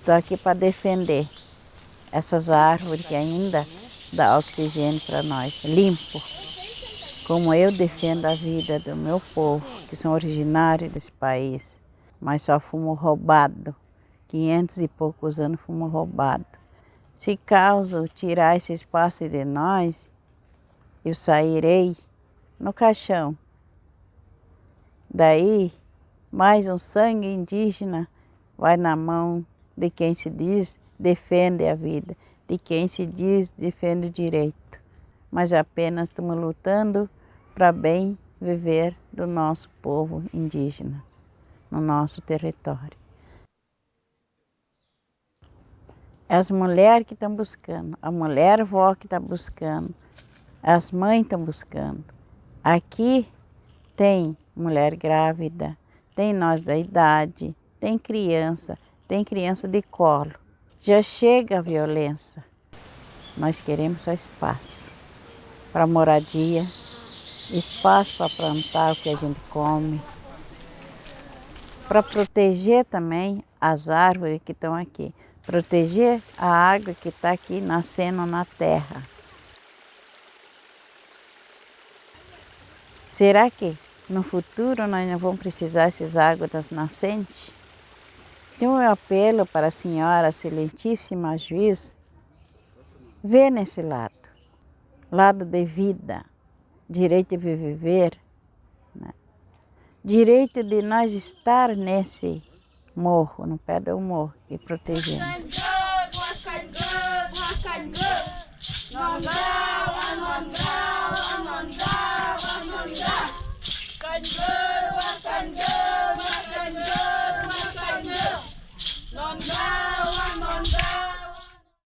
Estou aqui para defender essas árvores que ainda dá oxigênio para nós, limpo. Como eu defendo a vida do meu povo, que são originários desse país, mas só fomos roubados. 500 e poucos anos fomos roubados. Se causa tirar esse espaço de nós, eu sairei no caixão. Daí, mais um sangue indígena vai na mão de quem se diz defende a vida, de quem se diz defende o direito. Mas apenas estamos lutando para bem viver do nosso povo indígena, no nosso território. As mulheres que estão buscando, a mulher vó que está buscando, as mães estão buscando. Aqui tem mulher grávida, tem nós da idade, tem criança, tem criança de colo. Já chega a violência. Nós queremos só espaço para moradia, espaço para plantar o que a gente come, para proteger também as árvores que estão aqui, proteger a água que está aqui nascendo na terra. Será que no futuro nós não vamos precisar dessas águas das nascentes? Então eu apelo para a senhora excelentíssima juiz, ver nesse lado, lado de vida, direito de viver, né? direito de nós estar nesse morro, no pé do morro e protegendo.